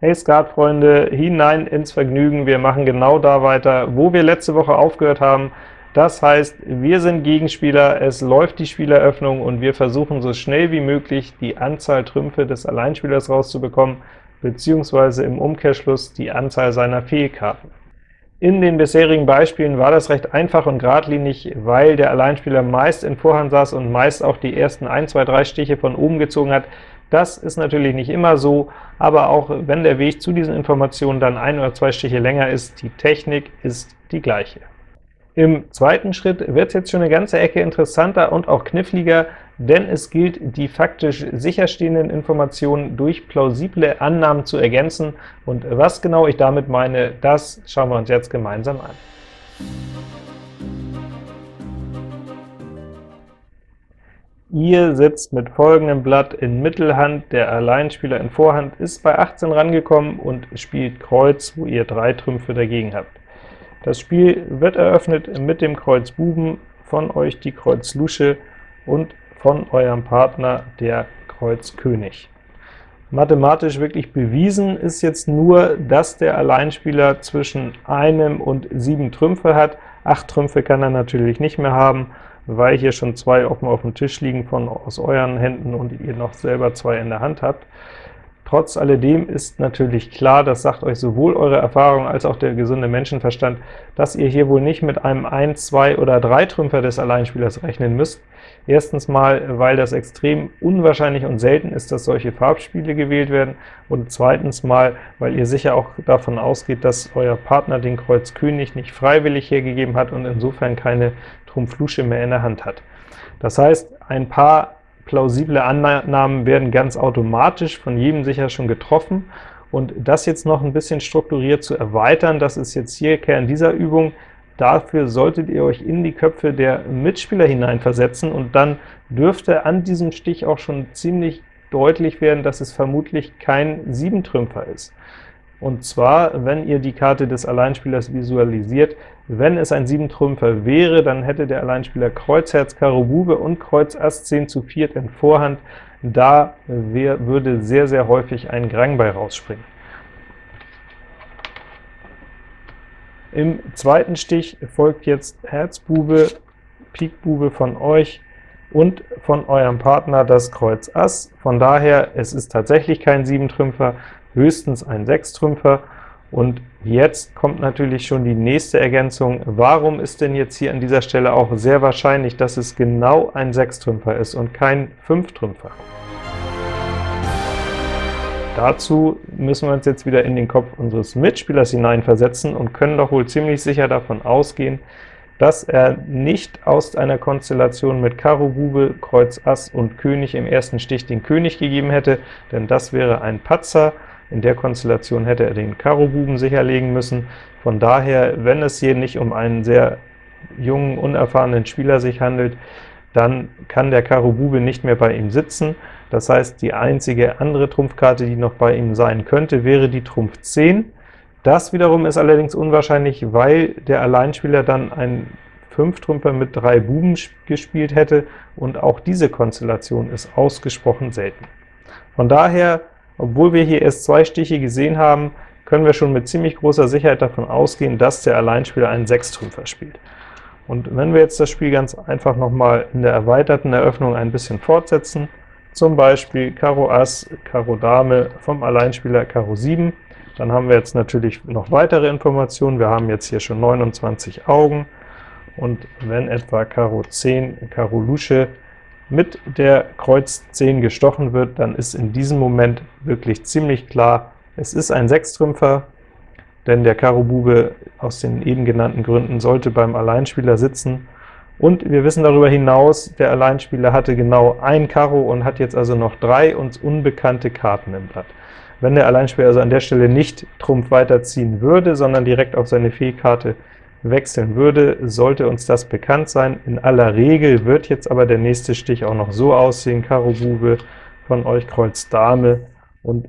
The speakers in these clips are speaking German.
Hey Skatfreunde, hinein ins Vergnügen. Wir machen genau da weiter, wo wir letzte Woche aufgehört haben. Das heißt, wir sind Gegenspieler, es läuft die Spieleröffnung und wir versuchen so schnell wie möglich die Anzahl Trümpfe des Alleinspielers rauszubekommen, beziehungsweise im Umkehrschluss die Anzahl seiner Fehlkarten. In den bisherigen Beispielen war das recht einfach und geradlinig, weil der Alleinspieler meist in Vorhand saß und meist auch die ersten 1, 2, 3 Stiche von oben gezogen hat. Das ist natürlich nicht immer so, aber auch wenn der Weg zu diesen Informationen dann ein oder zwei Stiche länger ist, die Technik ist die gleiche. Im zweiten Schritt wird es jetzt schon eine ganze Ecke interessanter und auch kniffliger, denn es gilt, die faktisch sicherstehenden Informationen durch plausible Annahmen zu ergänzen, und was genau ich damit meine, das schauen wir uns jetzt gemeinsam an. Ihr sitzt mit folgendem Blatt in Mittelhand, der Alleinspieler in Vorhand ist bei 18 rangekommen und spielt Kreuz, wo ihr drei Trümpfe dagegen habt. Das Spiel wird eröffnet mit dem Kreuz Buben, von euch die Kreuz Lusche und von eurem Partner der Kreuz König. Mathematisch wirklich bewiesen ist jetzt nur, dass der Alleinspieler zwischen einem und sieben Trümpfe hat. Acht Trümpfe kann er natürlich nicht mehr haben, weil hier schon zwei offen auf dem Tisch liegen von aus euren Händen und ihr noch selber zwei in der Hand habt. Trotz alledem ist natürlich klar, das sagt euch sowohl eure Erfahrung als auch der gesunde Menschenverstand, dass ihr hier wohl nicht mit einem 1, 2 oder 3 Trümpfer des Alleinspielers rechnen müsst. Erstens mal, weil das extrem unwahrscheinlich und selten ist, dass solche Farbspiele gewählt werden, und zweitens mal, weil ihr sicher auch davon ausgeht, dass euer Partner den Kreuz König nicht freiwillig hergegeben hat und insofern keine Trumpf-Lusche mehr in der Hand hat. Das heißt, ein paar plausible Annahmen werden ganz automatisch von jedem sicher schon getroffen, und das jetzt noch ein bisschen strukturiert zu erweitern, das ist jetzt hier Kern dieser Übung. Dafür solltet ihr euch in die Köpfe der Mitspieler hineinversetzen, und dann dürfte an diesem Stich auch schon ziemlich deutlich werden, dass es vermutlich kein Siebentrümpfer ist. Und zwar, wenn ihr die Karte des Alleinspielers visualisiert, wenn es ein Siebentrümpfer wäre, dann hätte der Alleinspieler Kreuz, Herz, Karo, Bube und Kreuz, Ass, 10 zu 4 in Vorhand. Da würde sehr, sehr häufig ein Grang bei rausspringen. Im zweiten Stich folgt jetzt Herz, Bube, Pik, Bube von euch und von eurem Partner das Kreuz Ass. Von daher, es ist tatsächlich kein Siebentrümpfer, höchstens ein Sechstrümpfer. Und jetzt kommt natürlich schon die nächste Ergänzung. Warum ist denn jetzt hier an dieser Stelle auch sehr wahrscheinlich, dass es genau ein Sechstrümpfer ist und kein Fünftrümpfer? Dazu müssen wir uns jetzt wieder in den Kopf unseres Mitspielers hineinversetzen und können doch wohl ziemlich sicher davon ausgehen, dass er nicht aus einer Konstellation mit Karo, Bube, Kreuz, Ass und König im ersten Stich den König gegeben hätte, denn das wäre ein Patzer, in der Konstellation hätte er den Karo-Buben sicherlegen müssen. Von daher, wenn es hier nicht um einen sehr jungen, unerfahrenen Spieler sich handelt, dann kann der Karo Bube nicht mehr bei ihm sitzen. Das heißt, die einzige andere Trumpfkarte, die noch bei ihm sein könnte, wäre die Trumpf 10. Das wiederum ist allerdings unwahrscheinlich, weil der Alleinspieler dann einen Fünftrümpfer mit drei Buben gespielt hätte, und auch diese Konstellation ist ausgesprochen selten. Von daher obwohl wir hier erst zwei Stiche gesehen haben, können wir schon mit ziemlich großer Sicherheit davon ausgehen, dass der Alleinspieler einen Sechstrümpfer spielt. Und wenn wir jetzt das Spiel ganz einfach noch mal in der erweiterten Eröffnung ein bisschen fortsetzen, zum Beispiel Karo Ass, Karo Dame vom Alleinspieler Karo 7, dann haben wir jetzt natürlich noch weitere Informationen. Wir haben jetzt hier schon 29 Augen, und wenn etwa Karo 10, Karo Lusche mit der Kreuz 10 gestochen wird, dann ist in diesem Moment wirklich ziemlich klar, es ist ein Sechstrümpfer, denn der Karo Bube aus den eben genannten Gründen sollte beim Alleinspieler sitzen. Und wir wissen darüber hinaus, der Alleinspieler hatte genau ein Karo und hat jetzt also noch drei uns unbekannte Karten im Blatt. Wenn der Alleinspieler also an der Stelle nicht Trumpf weiterziehen würde, sondern direkt auf seine Fehlkarte wechseln würde, sollte uns das bekannt sein. In aller Regel wird jetzt aber der nächste Stich auch noch so aussehen, Karo Bube von euch Kreuz Dame und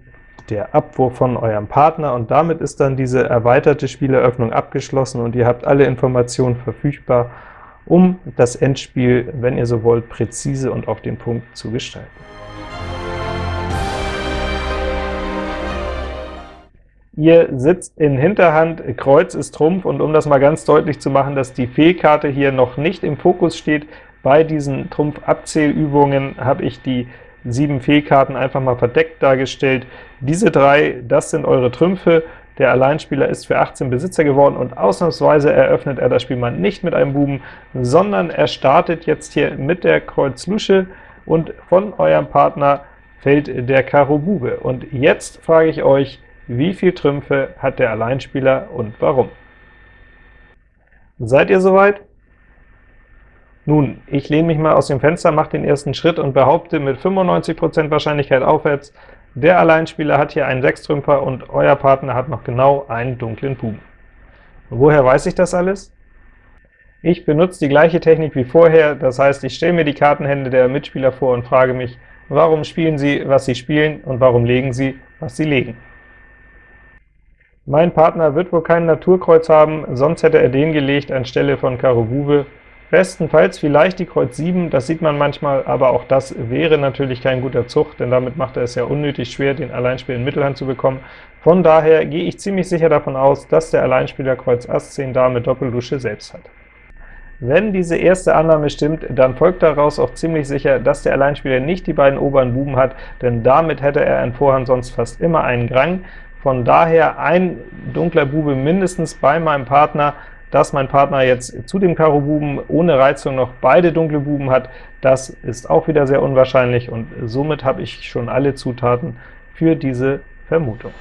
der Abwurf von eurem Partner, und damit ist dann diese erweiterte Spieleröffnung abgeschlossen, und ihr habt alle Informationen verfügbar, um das Endspiel, wenn ihr so wollt, präzise und auf den Punkt zu gestalten. Ihr sitzt in Hinterhand, Kreuz ist Trumpf, und um das mal ganz deutlich zu machen, dass die Fehlkarte hier noch nicht im Fokus steht, bei diesen Trumpf-Abzählübungen habe ich die sieben Fehlkarten einfach mal verdeckt dargestellt. Diese drei, das sind eure Trümpfe, der Alleinspieler ist für 18 Besitzer geworden, und ausnahmsweise eröffnet er das Spiel mal nicht mit einem Buben, sondern er startet jetzt hier mit der Kreuz Lusche, und von eurem Partner fällt der Karo Bube. Und jetzt frage ich euch, wie viel Trümpfe hat der Alleinspieler und warum? Seid ihr soweit? Nun, ich lehne mich mal aus dem Fenster, mache den ersten Schritt und behaupte mit 95% Wahrscheinlichkeit aufwärts, der Alleinspieler hat hier einen Sechstrümpfer und euer Partner hat noch genau einen dunklen Buben. Woher weiß ich das alles? Ich benutze die gleiche Technik wie vorher, das heißt, ich stelle mir die Kartenhände der Mitspieler vor und frage mich, warum spielen sie, was sie spielen, und warum legen sie, was sie legen. Mein Partner wird wohl kein Naturkreuz haben, sonst hätte er den gelegt anstelle von Karo Bube. Bestenfalls vielleicht die Kreuz 7, das sieht man manchmal, aber auch das wäre natürlich kein guter Zug, denn damit macht er es ja unnötig schwer, den Alleinspieler in Mittelhand zu bekommen. Von daher gehe ich ziemlich sicher davon aus, dass der Alleinspieler Kreuz Ass 10 Dame Doppeldusche selbst hat. Wenn diese erste Annahme stimmt, dann folgt daraus auch ziemlich sicher, dass der Alleinspieler nicht die beiden oberen Buben hat, denn damit hätte er in Vorhand sonst fast immer einen Grang. Von daher ein dunkler Bube mindestens bei meinem Partner, dass mein Partner jetzt zu dem Karo Buben ohne Reizung noch beide dunkle Buben hat, das ist auch wieder sehr unwahrscheinlich, und somit habe ich schon alle Zutaten für diese Vermutung.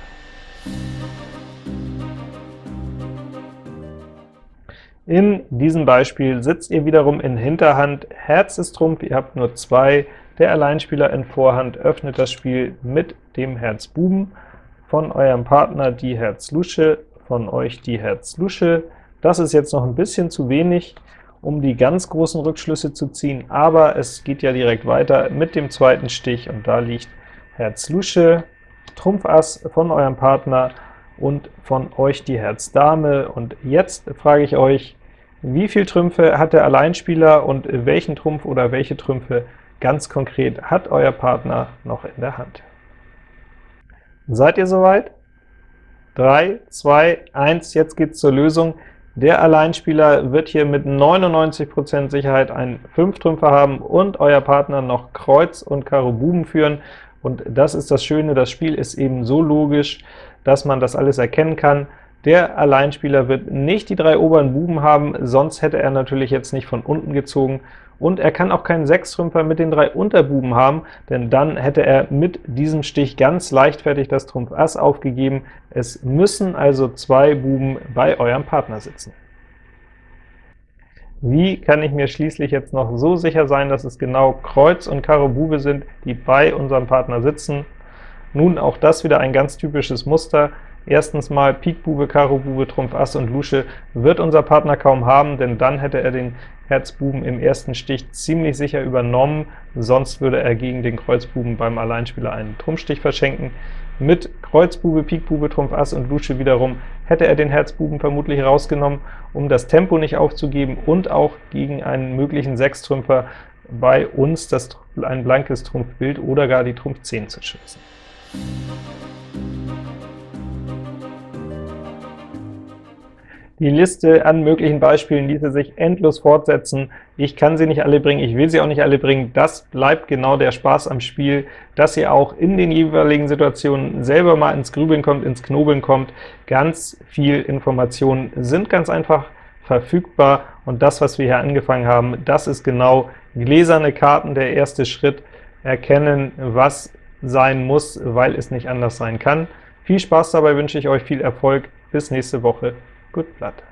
In diesem Beispiel sitzt ihr wiederum in Hinterhand, Herz ist Trumpf, ihr habt nur zwei, der Alleinspieler in Vorhand öffnet das Spiel mit dem Herz Buben, von eurem Partner die Herz Lusche, von euch die Herz Lusche. Das ist jetzt noch ein bisschen zu wenig, um die ganz großen Rückschlüsse zu ziehen, aber es geht ja direkt weiter mit dem zweiten Stich, und da liegt Herz Lusche, Trumpf Ass von eurem Partner und von euch die Herz Dame. Und jetzt frage ich euch, wie viel Trümpfe hat der Alleinspieler und welchen Trumpf oder welche Trümpfe ganz konkret hat euer Partner noch in der Hand? Seid ihr soweit? 3, 2, 1, jetzt geht's zur Lösung. Der Alleinspieler wird hier mit 99% Sicherheit einen 5-Trümpfer haben und euer Partner noch Kreuz und Karo Buben führen. Und das ist das Schöne, das Spiel ist eben so logisch, dass man das alles erkennen kann. Der Alleinspieler wird nicht die drei oberen Buben haben, sonst hätte er natürlich jetzt nicht von unten gezogen, und er kann auch keinen Sechstrümpfer mit den drei Unterbuben haben, denn dann hätte er mit diesem Stich ganz leichtfertig das Trumpf Ass aufgegeben. Es müssen also zwei Buben bei eurem Partner sitzen. Wie kann ich mir schließlich jetzt noch so sicher sein, dass es genau Kreuz und Karo Bube sind, die bei unserem Partner sitzen? Nun, auch das wieder ein ganz typisches Muster. Erstens mal Pik Bube, Karo Bube, Trumpf Ass und Lusche wird unser Partner kaum haben, denn dann hätte er den Herzbuben im ersten Stich ziemlich sicher übernommen, sonst würde er gegen den Kreuzbuben beim Alleinspieler einen Trumpfstich verschenken. Mit Kreuzbube, Pik Bube, Trumpf Ass und Lusche wiederum hätte er den Herzbuben vermutlich rausgenommen, um das Tempo nicht aufzugeben und auch gegen einen möglichen Sechstrümpfer bei uns das ein blankes Trumpfbild oder gar die Trumpf 10 zu schützen. Die Liste an möglichen Beispielen ließe sich endlos fortsetzen. Ich kann sie nicht alle bringen, ich will sie auch nicht alle bringen. Das bleibt genau der Spaß am Spiel, dass ihr auch in den jeweiligen Situationen selber mal ins Grübeln kommt, ins Knobeln kommt. Ganz viel Informationen sind ganz einfach verfügbar, und das, was wir hier angefangen haben, das ist genau gläserne Karten, der erste Schritt, erkennen, was sein muss, weil es nicht anders sein kann. Viel Spaß dabei wünsche ich euch, viel Erfolg, bis nächste Woche. Good luck.